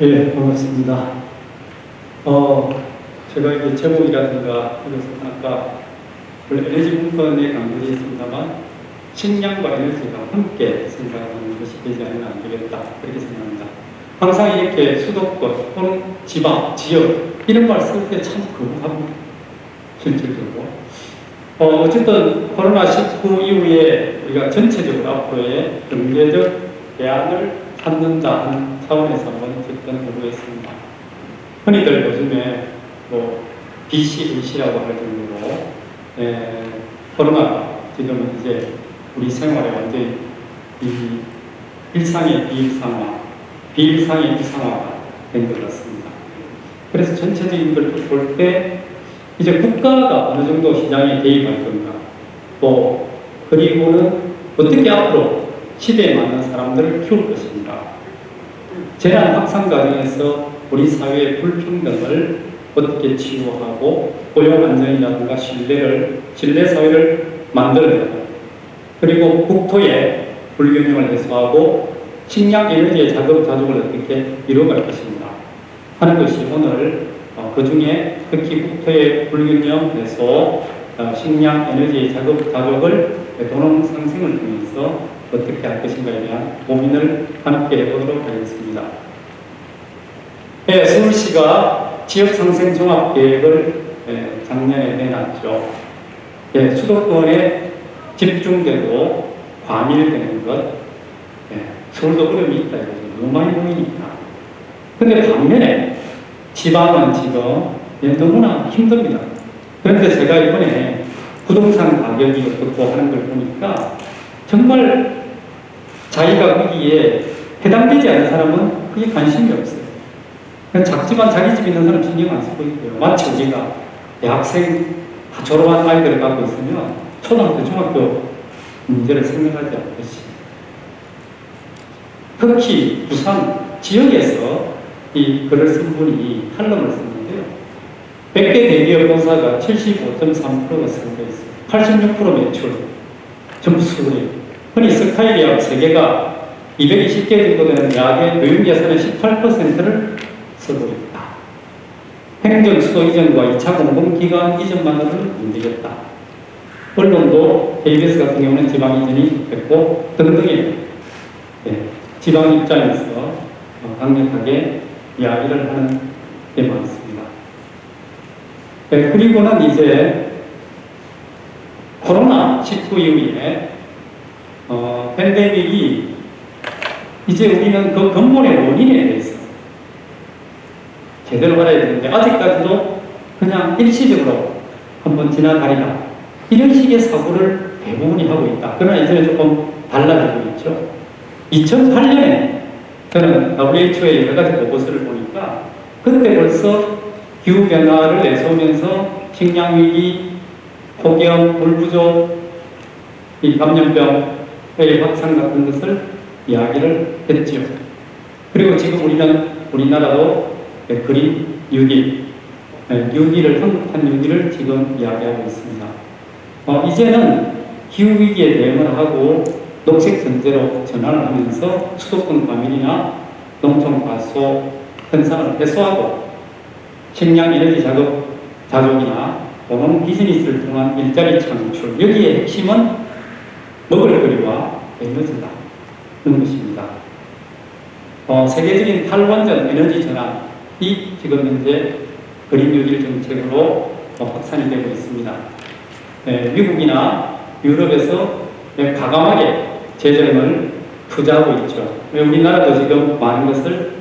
예, 반갑습니다. 어, 제가 이게 제목이라든가 그래서 아까 원래 에너지 분권에 강조되어 있습니다만 식량과 에너지가 함께 생각하는 것이 되지 않으면 안 되겠다 그렇게 생각합니다. 항상 이렇게 수도권 또는 지방, 지역 이런 말 쓸 때 참 거부합니다. 실질적으로. 어, 어쨌든 코로나19 이후에 우리가 전체적으로 앞으로의 경제적 대안을 찾는다 하는 차원에서 한번 어쨌든 해보겠습니다. 흔히들 요즘에 뭐 BCAC라고 할 정도로 에, 코로나가 지금은 이제 우리 생활에 완전히 이 일상의 비일상화, 비일상의 일상화가 된 것 같습니다. 그래서 전체적인 걸 볼 때 이제 국가가 어느 정도 시장에 개입할 건가, 또 그리고는 어떻게 앞으로 시대에 맞는 사람들을 키울 것인가. 재난 확산 과정에서 우리 사회의 불평등을 어떻게 치유하고 고용 안정이라든가 신뢰를 신뢰 사회를 만들어내고 그리고 국토의 불균형을 해소하고 식량 에너지의 자급 자족을 어떻게 이루어갈 것인가 하는 것이 오늘 어, 그 중에 특히 국토의 불균형 해소 어, 식량 에너지의 자급 자족을 도농 상생을 통해서 어떻게 할 것인가에 대한 고민을 함께 해보도록 하겠습니다. 네, 서울시가 지역상생 종합계획을 예, 작년에 내놨죠. 예, 수도권에 집중되고 과밀되는 것, 예, 서울도 어려움이 있다. 너무 많이 보이니까. 근데 반면에 지방은 지금 예, 너무나 힘듭니다. 그런데 제가 이번에 부동산 가격이 어떻고 하는 걸 보니까 정말 자기가 거기에 해당되지 않은 사람은 그게 관심이 없어요. 작지만 자기 집 있는 사람 신경 안 쓰고 있고요. 마치 우리가 대학생 졸업한 아이들을 갖고 있으면 초등학교, 중학교 문제를 생각하지 않듯이 특히 부산 지역에서 이 글을 쓴 분이 칼럼을 썼는데요. 100개 대기업 본사가 75.3%가 선거 있어요. 86% 매출, 전부 서울이에요. 흔히 스카이리아 3개가 220개 정도 되는 약의 교육 예산의 18%를 쓰고 있다. 행정 수도 이전과 2차 공공기관 이전만으로는 안 되겠다. 언론도 KBS 같은 경우는 지방 이전이 됐고 등등의 예, 지방 입장에서 어, 강력하게 이야기를 하는 게 많습니다. 네, 그리고는 이제 코로나19 이후에 어, 팬데믹이 이제 우리는 그 근본의 원인에 대해서 제대로 알아야 되는데 아직까지도 그냥 일시적으로 한번 지나가리라 이런 식의 사고를 대부분이 하고 있다. 그러나 이제는 조금 달라지고 있죠. 2008년에 저는 WHO의 여러 가지 보고서를 보니까 그때 벌써 기후변화를 내세우면서 식량위기, 폭염, 물부족, 이 감염병 의 확산 같은 것을 이야기를 했죠. 그리고 지금 우리는 우리나라도 그린 6일, 6일을 한국한 6일을 지금 이야기하고 있습니다. 어, 이제는 기후 위기에 대응을 하고 녹색 전제로 전환을 하면서 수도권 과밀이나 농촌 과소 현상을 해소하고 식량 에너지 작업 자족이나 공원 비즈니스를 통한 일자리 창출 여기에 핵심은 먹을거리와 에너지다 는 것입니다. 어, 세계적인 탈원전 에너지 전환 이 지금 현재 그린 뉴딜 정책으로 어, 확산이 되고 있습니다. 네, 미국이나 유럽에서 네, 과감하게 재정을 투자하고 있죠. 우리나라도 지금 많은 것을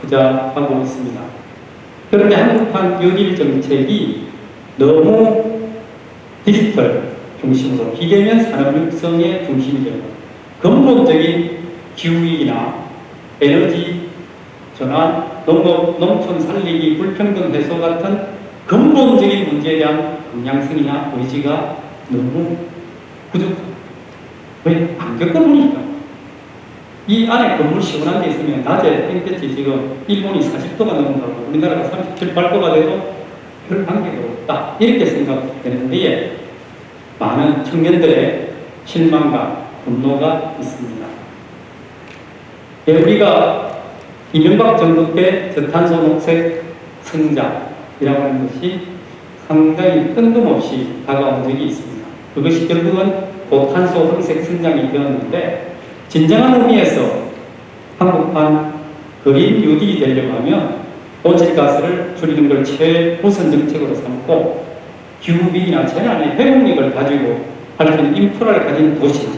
투자하고 있습니다. 그런데 한국판 6일 정책이 너무 디지털 중심으로 비대면 산업 육성의 중심이 되고 근본적인 기후위기나 에너지 전환, 농업, 농촌 살리기, 불평등 해소 같은 근본적인 문제에 대한 방향성이나 의지가 너무 부족합니다. 왜? 안 겪어보니까. 이 안에 건물 시원한 데 있으면 낮에 땡볕이 지금 일본이 40도가 넘는다고 우리나라가 37, 8도가 돼도 별 관계가 없다. 이렇게 생각되는데 많은 청년들의 실망과 분노가 있습니다. 예, 우리가 이명박 정부 때 저탄소 녹색 성장이라고 하는 것이 상당히 뜬금없이 다가온 적이 있습니다. 그것이 결국은 고탄소 흑색 성장이 되었는데 진정한 의미에서 한국판 그린 뉴딜이 되려고 하면 온실가스를 줄이는 걸 최우선 정책으로 삼고 기후위기나 재난의 회복력을 가지고 할 수 있는 인프라를 가진 도시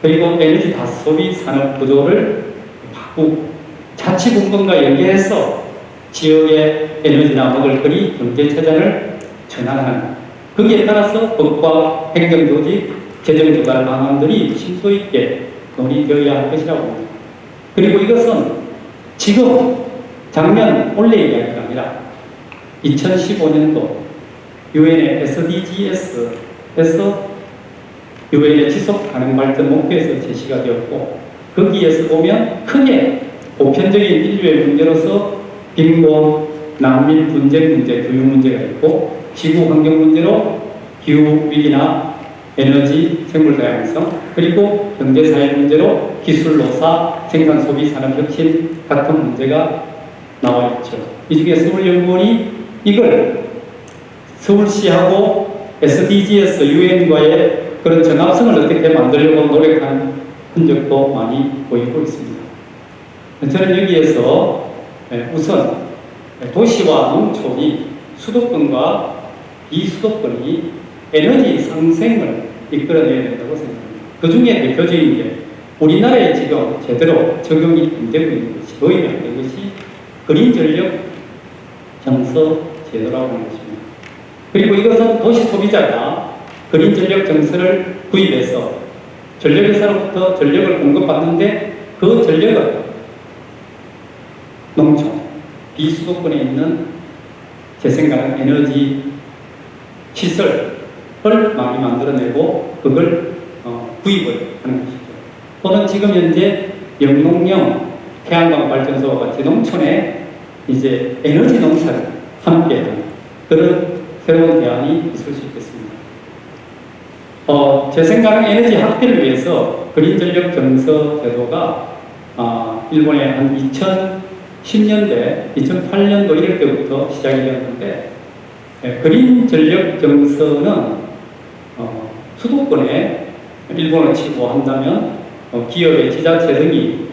그리고 에너지 다소비 산업 구조를 바꾸고 자치분권과 연계해서 지역의 에너지나 먹을거리 경제체제를 전환하는 거기에 따라서 법과 행정조직, 재정조달 방안들이 심도 있게 논의되어야 할 것이라고 봅니다. 그리고 이것은 지금 작년 올해 이야기가 아니라 2015년도 유엔의 SDGs에서 유엔의 지속 가능 발전 목표에서 제시가 되었고 거기에서 보면 크게 보편적인 인류의 문제로서 빈곤, 난민, 분쟁 문제, 교육 문제가 있고 지구 환경 문제로 기후 위기나 에너지, 생물 다양성, 그리고 경제 사회 문제로 기술 노사, 생산 소비 산업 혁신 같은 문제가 나와 있죠. 이 중에 서울연구원이 이걸 서울시하고 SDGs, UN과의 그런 정합성을 어떻게 만들려고 노력한 흔적도 많이 보이고 있습니다. 저는 여기에서 우선 도시와 농촌이 수도권과 비수도권이 에너지 상생을 이끌어내야 된다고 생각합니다. 그 중에 대표적인 게 우리나라에 지금 제대로 적용이 안 되고 있는 것이 도입이 안 된 것이 그린 전력 정서 제도라고 하는 것입니다. 그리고 이것은 도시 소비자가 그린 전력 정서를 구입해서 전력회사로부터 전력을 공급받는데 그 전력은 농촌, 비수도권에 있는 재생가능 에너지 시설을 많이 만들어내고 그걸 어, 구입을 하는 것이죠. 또는 지금 현재 영농형 태양광 발전소와 같이 농촌에 이제 에너지 농사를 함께 하는 그런 새로운 대안이 있을 수 있겠습니다. 어, 재생가능 에너지 확대를 위해서 그린 전력 정서 제도가 어, 일본에 한 2010년대, 2008년도 이럴 때부터 시작이 되었는데 예, 그린 전력 증서는 어, 수도권에 일본을 치고 한다면 어, 기업의 지자체 등이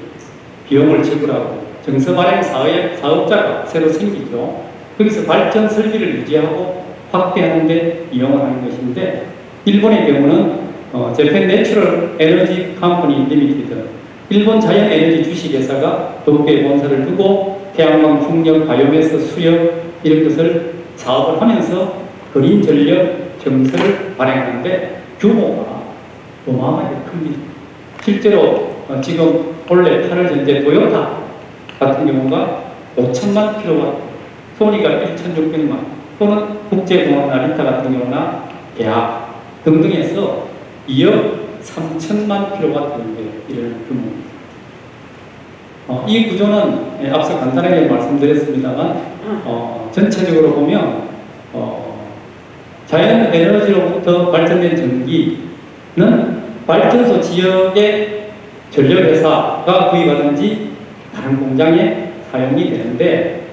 비용을 지불하고 증서 발행 사업, 사업자가 새로 생기죠. 거기서 발전 설비를 유지하고 확대하는 데 이용을 하는 것인데 일본의 경우는 어, Japan Natural Energy Company Limited 일본 자연 에너지 주식회사가 도쿄에 본사를 두고 태양광 풍력 바이오매스 수력 이런 것을 사업을 하면서 그린 전력 정서를 발행하는데 규모가 어마어마하게 큽니다. 실제로 어, 지금 원래 8월 현재 도요타 같은 경우가 5천만 킬로와트, 소니가 1,600만, 또는 국제공항 나리타 같은 경우나 대학 등등에서 2억 3천만 킬로와트 정도 이런 규모입니다. 어, 이 구조는 예, 앞서 간단하게 말씀드렸습니다만 어, 전체적으로 보면 어, 자연 에너지로부터 발전된 전기는 발전소 지역의 전력회사가 구입하든지 다른 공장에 사용이 되는데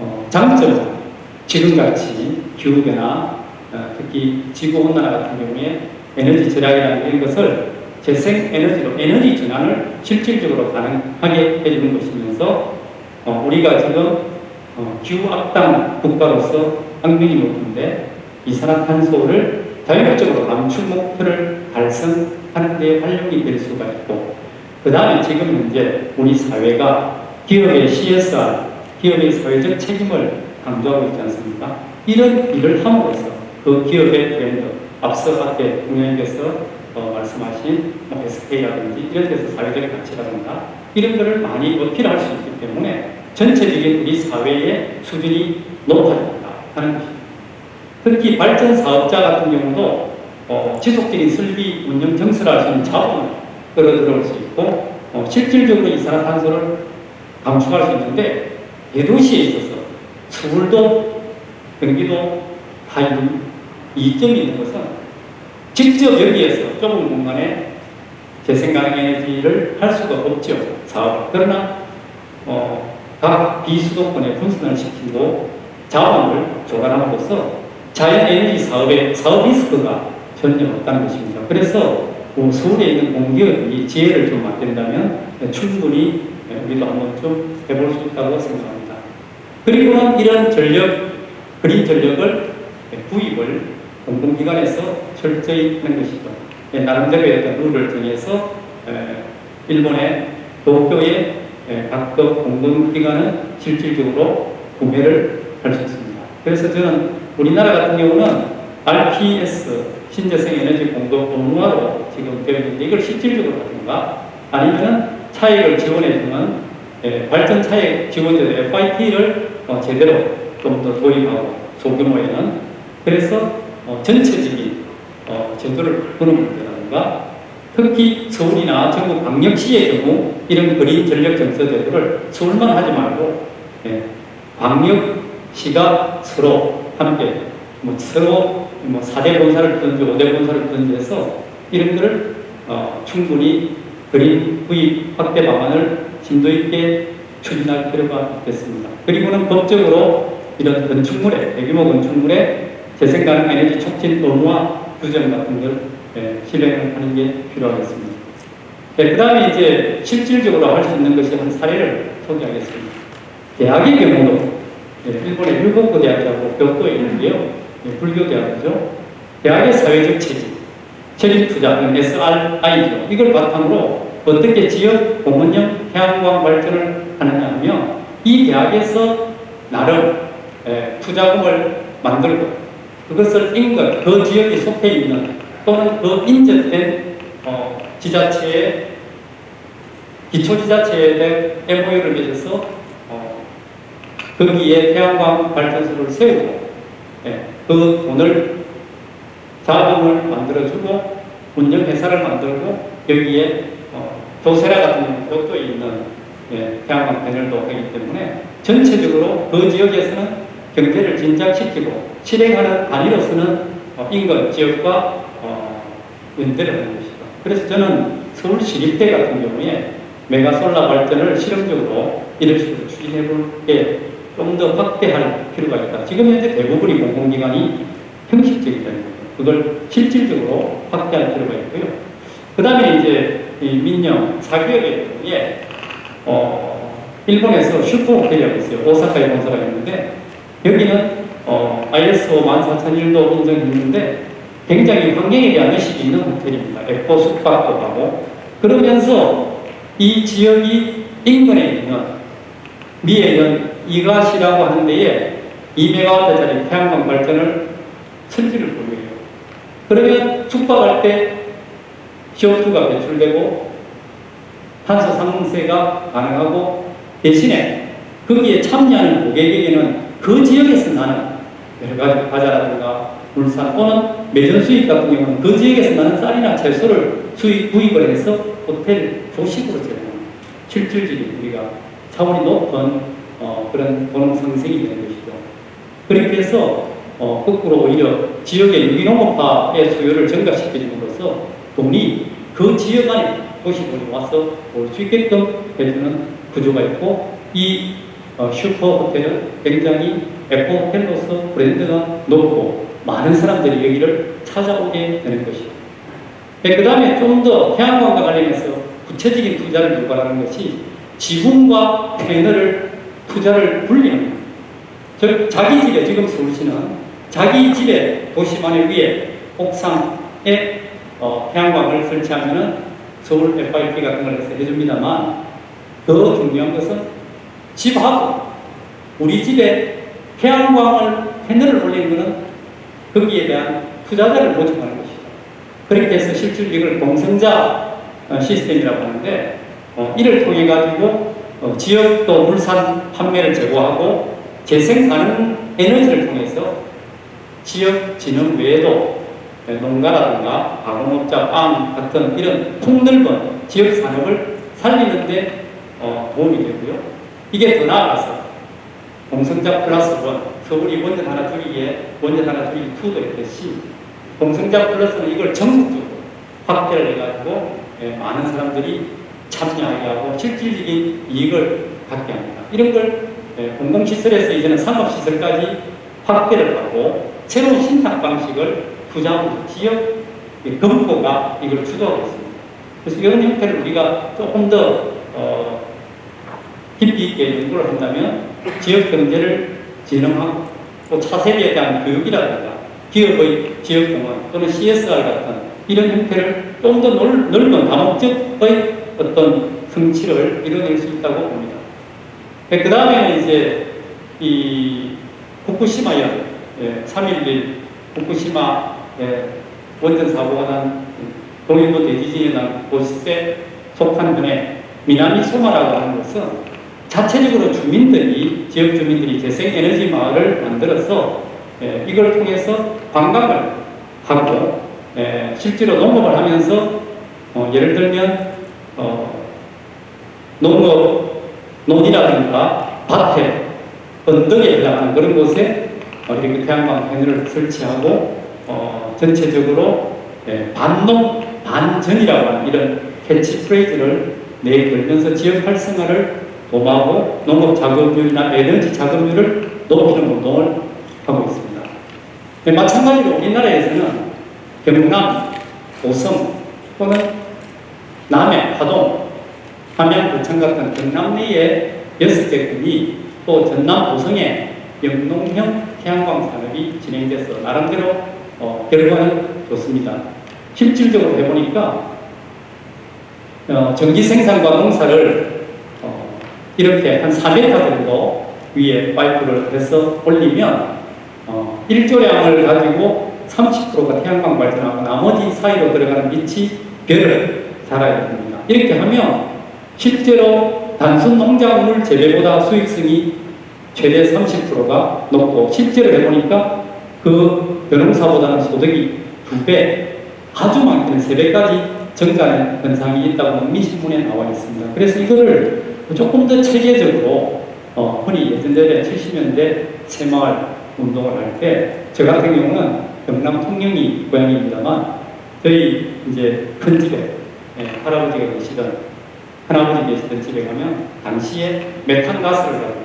어, 장점은 지금같이 기후변화 어, 특히 지구온난화 같은 경우에 에너지 절약이라는 것을 재생에너지로 에너지 전환을 실질적으로 가능하게 해주는 것이면서 어, 우리가 지금 어, 기후 악당 국가로서 환경이 높은데 이산화탄소를 자율적으로 감축 목표를 달성하는 데 활용이 될 수가 있고 그 다음에 지금 현재 우리 사회가 기업의 CSR, 기업의 사회적 책임을 강조하고 있지 않습니까? 이런 일을 함으로써 그 기업의 브랜드, 앞서 앞에 동영님께서 어, 말씀하신 뭐 SK라든지 이런 데서 사회적 가치라든가 이런 것을 많이 어필할 수 있기 때문에 전체적인 우리 사회의 수준이 높아진다 하는 것입니다. 특히 발전 사업자 같은 경우도 어, 지속적인 설비 운영 정설할 수 있는 자원을 끌어들여올 수 있고 어, 실질적으로 이산화탄소를 감축할 수 있는데 대도시에 있어서 서울도 경기도 다 이점이 있는 것은 직접 여기에서 좁은 공간에 재생가능 에너지를 할 수가 없죠. 사업. 그러나 어, 각 비수도권에 분산을 시키고 자원을 조달함으로써 자연 에너지 사업의 사업 리스크가 전혀 없다는 것입니다. 그래서 뭐 서울에 있는 공기업이 지혜를 좀 맡긴다면 충분히 우리도 한번 좀 해볼 수 있다고 생각합니다. 그리고는 이런 전력, 그린 전력을 구입을 공공기관에서 철저히 하는 것이죠. 예, 나름대로의 룰을 정해서 일본의 도쿄의 각급 공공기관은 실질적으로 구매를 할 수 있습니다. 그래서 저는 우리나라 같은 경우는 RPS 신재생 에너지 공급 업무화로 지금 되어 있는데 이걸 실질적으로 하든가 아니면 차액을 지원해주는 예, 발전 차액 지원제도 FIT를 어, 제대로 좀 더 도입하고 소규모에는 그래서 어, 전체적인 어, 제도를 보는 문제라든가 특히 서울이나 전국 광역시의 경우 이런 그린 전력 정서 제도를 서울만 하지 말고 예, 광역시가 서로 함께 뭐 서로 뭐 4대 본사를 던지 5대 본사를 던지해서 이런 것을 어, 충분히 그린 구입 확대 방안을 심도 있게 추진할 필요가 있겠습니다. 그리고는 법적으로 이런 건축물에 대규모 건축물에 재생 가능 에너지 촉진 의무화 규정 같은 걸 예, 실행을 하는 게 필요하겠습니다. 네, 그 다음에 이제 실질적으로 할 수 있는 것이 한 사례를 소개하겠습니다. 대학의 경우도 예, 일본의 일본고 대학하고 교토에 있는데요. 예, 불교 대학이죠. 대학의 사회적 체질, 체질 투자는 SRI죠. 이걸 바탕으로 어떻게 지역 공원형 태양광 발전을 하느냐 하면 이 대학에서 나름 예, 투자금을 만들고 그것을 인근 그 지역에 속해 있는 또는 그 인접된 어, 지자체의 기초지자체에 대한 MOU를 맺어서 어, 거기에 태양광 발전소를 세우고 예, 그 돈을 자금을 만들어주고 운영회사를 만들고 여기에 어, 도세라 같은 곳도 있는 예, 태양광 패널도 하기 때문에 전체적으로 그 지역에서는 경제를 진작시키고 실행하는 단위로서는 어, 인근 지역과 어, 연대를 하는 것이죠. 그래서 저는 서울시립대 같은 경우에 메가솔라 발전을 실험적으로 이런 식으로 추진해 볼게 좀 더 확대할 필요가 있다. 지금 현재 대부분이 공공기관이 형식적이라는 거예요. 그걸 실질적으로 확대할 필요가 있고요. 그 다음에 이제 이 민영 사기업의 경우에 어, 일본에서 슈퍼 호텔이라고 있어요. 오사카에 본사가 있는데 여기는 어, ISO 14001도 인정했는데 굉장히 환경에 대한 의식이 있는 호텔입니다. 에코 숙박도 하고 그러면서 이 지역이 인근에 있는 미에 있는 이가시라고 하는 데에 2메가와트짜리 태양광 발전을 설비를 보유해요. 그러면 숙박할 때 CO2가 배출되고 탄소 상승세가 가능하고 대신에 거기에 참여하는 고객에게는 그 지역에서 나는 여러 가지 과자라든가 물산 또는 매전 수입 같은 경우는 그 지역에서 나는 쌀이나 채소를 수입 구입을 해서 호텔 조식으로 제공합니다. 실질적인 우리가 차원이 높은 어, 그런 bonus 상승이 되는 것이죠. 그렇게 해서 어, 거꾸로 오히려 지역의 유기농업화의 수요를 증가시켜줌으로써 돈이 그 지역 안에 도시들이 와서 올수 있게끔 해주는 구조가 있고 이 어, 슈퍼 호텔은 굉장히 에코 호텔로서 브랜드가 높고 많은 사람들이 여기를 찾아오게 되는 것이죠. 네, 그 다음에 좀 더 태양광과 관련해서 구체적인 투자를 유발하는 것이 지붕과 패널을 투자를 분리합니다. 즉 자기 집에 지금 서울시는 자기 집에 도시만의 위에 옥상에 어, 태양광을 설치하면은 서울 FIP 같은 걸 해서 해줍니다만 더 중요한 것은 집하고 우리 집에 태양광을 패널을 올리는 것은 거기에 대한 투자자를 모집하는 것이죠. 그렇게 해서 실질 이걸 공성자 어, 시스템이라고 하는데 어, 이를 통해 가지고 어, 지역도 물산 판매를 제고하고 재생 가능 에너지를 통해서 지역 진흥 외에도 농가라든가 가공업자, 빵 같은 이런 폭넓은 지역 산업을 살리는데 어, 도움이 되고요. 이게 더 나아가서 공성자 플러스 원, 서울이 원전 하나 줄이기에 원전 하나 줄이기 2도 했듯이 공성자 플러스는 이걸 전국적으로 확대를 해가지고 예, 많은 사람들이 참여하게 하고 실질적인 이익을 갖게 합니다. 이런 걸 예, 공공시설에서 이제는 상업시설까지 확대를 하고 새로운 신탁 방식을 투자하고 지역 금고가 이걸 주도하고 있습니다. 그래서 이런 형태를 우리가 조금 더 어, 깊이 있게 연구를 한다면 지역 경제를 진흥하고 또 차세대에 대한 교육이라든가 기업의 지역공헌 또는 CSR 같은 이런 형태를 좀 더 넓은 다목적의 어떤 성취를 이뤄낼 수 있다고 봅니다. 그 다음에는 이제 이 후쿠시마현 예, 3.11 후쿠시마 예, 원전 사고가 난 동일도 대지진이 난 곳에 속한 분의 미나미 소마라고 하는 것은 자체적으로 주민들이 지역 주민들이 재생에너지 마을을 만들어서 예, 이걸 통해서 관광을 하고 예, 실제로 농업을 하면서 어, 예를 들면 어, 농업 논이라든가 밭에 언덕에 해당하는 그런 곳에 어, 이렇게 태양광 패널을 설치하고 어, 전체적으로 예, 반농 반전이라고 하는 이런 캐치프레이즈를 내걸면서 지역 활성화를 도모하고 농업 자급률이나 에너지 자급률을 높이는 운동을 하고 있습니다. 네, 마찬가지로 우리나라에서는 경남, 오성 또는 남해, 하동, 함양, 부천 같은 경남 내에 여섯 개 군이 또 전남, 오성에 영농형 태양광 산업이 진행돼서 나름대로 어, 결과는 좋습니다. 실질적으로 해보니까 어, 전기 생산과 농사를 어, 이렇게 한 4m 정도 위에 파이프를 해서 올리면 어, 일조량을 가지고 30%가 태양광 발전하고 나머지 사이로 들어가는 빛이 별을 달아야 됩니다. 이렇게 하면 실제로 단순 농작물 재배보다 수익성이 최대 30%가 높고 실제로 해보니까 그 벼농사보다는 소득이 두 배, 아주 많게는 세 배까지 증가하는 현상이 있다고 민신문에 나와 있습니다. 그래서 이거를 조금 더 체계적으로 어, 흔히 예전에 70년대 새마을 운동을 할 때 저 같은 경우는 경남 통영이 고향입니다만 저희 이제 큰 집에 예, 할아버지가 계시던 할아버지 계시던 집에 가면 당시에 메탄가스를 가지고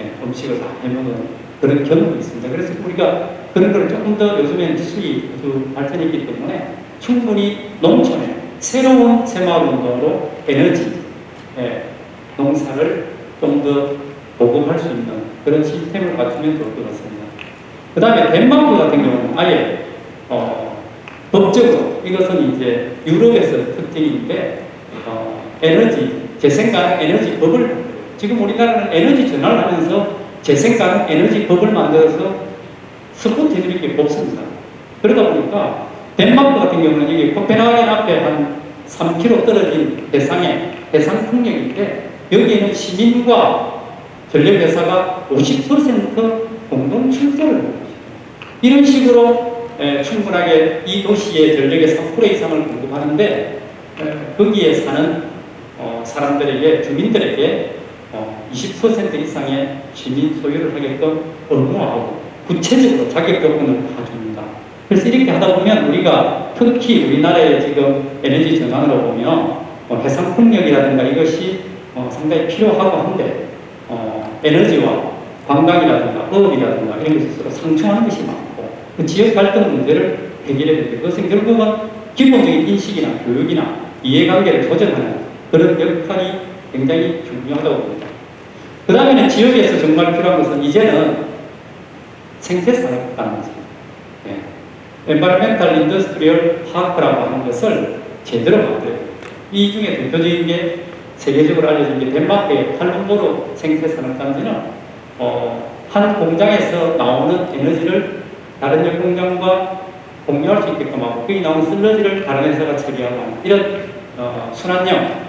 예, 음식을 다 해먹은 그런 경험이 있습니다. 그래서 우리가 그런 걸 조금 더 요즘에는 기술이 아주 발전했기 때문에 충분히 농촌에 새로운 새마을 운동으로 에너지, 예, 농사를 좀 더 보급할 수 있는 그런 시스템을 갖추면 좋을 것 같습니다. 그 다음에 덴마크 같은 경우는 아예 어, 법적으로 이것은 이제 유럽에서 특징인데 어, 에너지 재생가능 에너지 법을 지금 우리나라는 에너지 전환을 하면서 재생가능 에너지 법을 만들어서 스포트를 이렇게 뽑습니다. 그러다 보니까 덴마크 같은 경우는 이게 코펜하겐 앞에 한 3km 떨어진 해상에 해상 풍력인데 여기에는 시민과 전력회사가 50% 공동 하고 있습니다. 이런 식으로 에, 충분하게 이 도시의 전력의 3% 이상을 공급하는데 에, 거기에 사는 어, 사람들에게 주민들에게 어, 20% 이상의 시민 소유를 하게끔 의무화하고 구체적으로 자격 조건을 다 줍니다. 그래서 이렇게 하다 보면 우리가 특히 우리나라의 지금 에너지 전환으로 보면 어, 해상 풍력이라든가 이것이 어, 상당히 필요하고 한데 어, 에너지와 관광이라든가 어업이라든가 이런 것이 서로 상충하는 것이 많고 그 지역 갈등 문제를 해결해야 되는데 그것은 결국은 기본적인 인식이나 교육이나 이해관계를 조정하는 그런 역할이 굉장히 중요하다고 봅니다. 그 다음에는 지역에서 정말 필요한 것은 이제는 생태산업 단지, 네. Environmental Industrial Park라고 하는 것을 제대로 만들어야 돼요. 이 중에 대표적인 게 세계적으로 알려진 게 덴마크의 탈룬보르 생태산업단지는 어, 한 공장에서 나오는 에너지를 다른 역 공장과 공유할 수 있게끔 하고 거기 나오는 슬러지를 다른 회사가 처리하고 이런 어, 순환형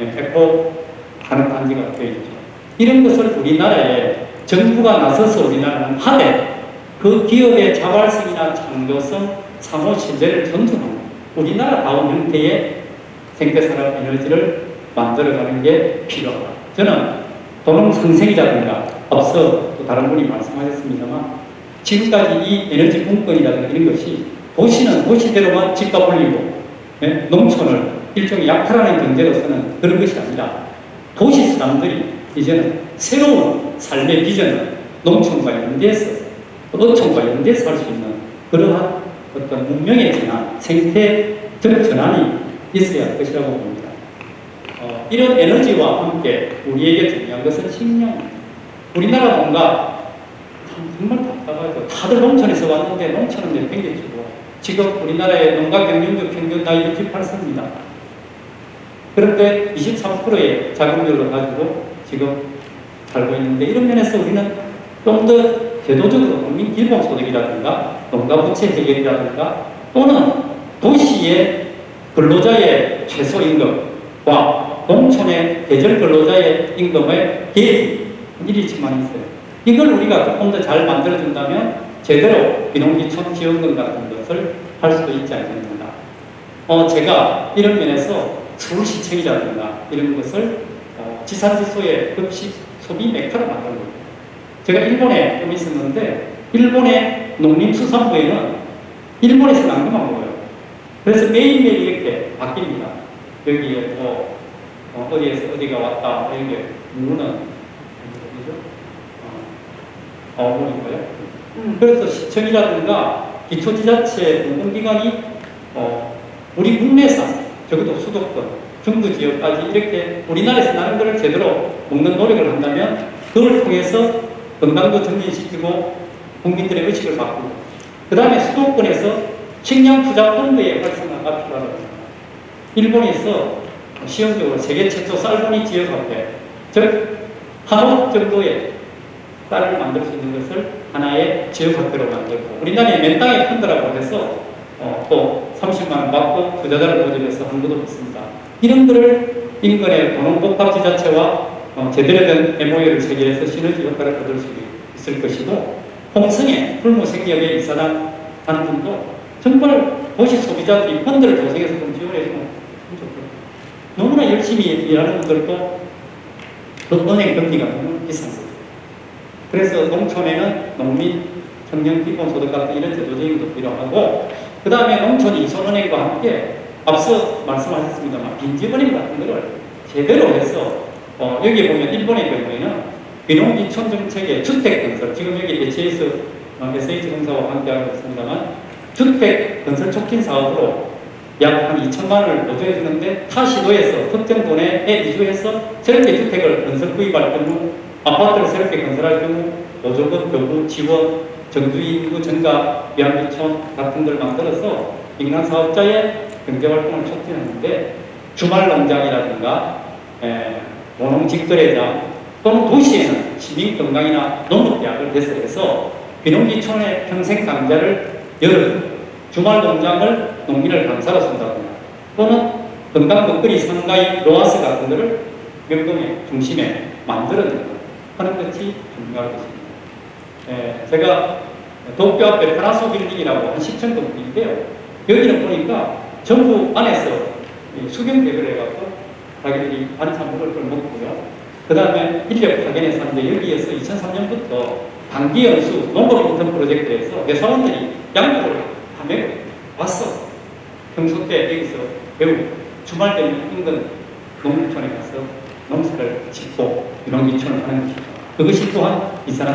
예, 에코 하는 단지가 되어 있죠. 이런 것을 우리나라에 정부가 나서서 우리나라는 하되 그 기업의 자발성이나 창조성, 사무 신뢰를 존중하고 우리나라다운 형태의 생태산업 에너지를 만들어가는 게 필요하다. 저는 도농 상생이라든가 앞서 또 다른 분이 말씀하셨습니다만 지금까지 이 에너지 분권이라든가 이런 것이 도시는 도시대로만 집값 올리고 예? 농촌을 일종의 약탈하는 경제로서는 그런 것이 아니라 도시 사람들이 이제는 새로운 삶의 비전은 농촌과 연대해서 어촌과 연대해서 할 수 있는 그러한 어떤 문명의 전환, 생태적 전환이 있어야 할 것이라고 봅니다. 어, 이런 에너지와 함께 우리에게 중요한 것은 식량입니다. 우리나라 뭔가 참 정말 답답하죠. 다들 농촌에서 왔는데 농촌은 내팽개치고 지금 우리나라의 농가 경영력 평균 나이 68세입니다. 그런데 23%의 자금률을 가지고 지금 살고 있는데 이런 면에서 우리는 좀 더 제도적으로 국민 기본소득이라든가 농가 부채 해결이라든가 또는 도시의 근로자의 최소 임금과 농촌의 계절 근로자의 임금의 계획이 일치만 있어요. 이걸 우리가 조금 더 잘 만들어준다면 제대로 비농기촌 지원금 같은 것을 할 수도 있지 않겠는가. 어, 제가 이런 면에서 서울시청이라든가 이런 것을 어, 지산지소의 급식 소비 메카로 만든 겁니다. 제가 일본에 좀 있었는데 일본의 농림수산부에는 일본에서 난그만 먹어요. 그래서 매일매일 이렇게 바뀝니다. 여기에 뭐 어, 어디에서 어디가 왔다 이렇게 누르는 어디죠? 어, 어머니고요. 그래서 시청이라든가 기초지자체 공공기관이 어, 우리 국내산 적어도 수도권 중부 지역까지 이렇게 우리나라에서 나는 것을 제대로 먹는 노력을 한다면 그걸 통해서 건강도 증진시키고 국민들의 의식을 바꾸고 그 다음에 수도권에서 식량 투자 펀드의 활성화가 필요하다고 합니다. 일본에서 시험적으로 세계 최초 쌀보니 지역화폐 즉 한옥 정도의 쌀을 만들 수 있는 것을 하나의 지역화폐로 만들고 우리나라의 맨땅의 펀드라고 해서 어, 또 30만 원 받고 투자자를 모집해서 한 것도 있습니다. 이런 것을 인근의 공농복합 지자체와 어, 제대로 된 MOU를 체결해서 시너지 효과를 얻을 수 있을 것이고 홍성의 풀무생협의 이사장 하는 분도 정말 도시 소비자들이 펀드를 조성해서 좀 지원해주면 좋겠고 너무나 열심히 일하는 분들도 그 은행 금리가 너무 비싼 거죠. 그래서 농촌에는 농민 청년 기본소득 같은 이런 제도 적인 것도 필요하고 그 다음에 농촌 이손은행과 함께 앞서 말씀하셨습니다만 빈집은행 같은 거를 제대로 해서 어, 여기 보면 일본의 경우에는 비농기촌 정책의 주택 건설, 지금 여기 HS, 어, SH공사와 함께하고 있습니다만 주택 건설 촉진 사업으로 약 한 2천만 원을 보조해 주는데 타 시도에서 특정 도내에 이주해서 저렇게 주택을 건설 구입할 경우 아파트를 새롭게 건설할 경우 보조금, 교부, 지원, 정주인 인구 증가, 비양기촌 같은 걸 만들어서 민간 사업자의 경제 활동을 촉진하는데 주말 농장이라든가 에, 모농 직거래장 또는 도시에는 시민 건강이나 농업대학을 개설해서 비농기촌의 평생 강좌를 열어주고 주말 농장을 농민을 강사로 쓴다거나 또는 건강 먹거리 상가인 로아스 같은 것을 명동의 중심에 만들어내는 하는 것이 중요할 것입니다. 예, 제가 도쿄 앞에 파라소 빌딩이라고 한 10층 건물인데요. 여기는 보니까 정부 안에서 수경 개발을 해갖고 자기들이 반찬 먹을 걸 먹고요. 그 다음에 인력 파견에서 하는데 여기에서 2003년부터 단기 연수 농업 인턴 프로젝트에서 회사원들이 양육을 하며 왔어. 평소 때 여기서 배우고 주말 되면 인근 농촌에 가서 농사를 짓고 이런 기촌을 하는 것이죠. 그것이 또한 이 사람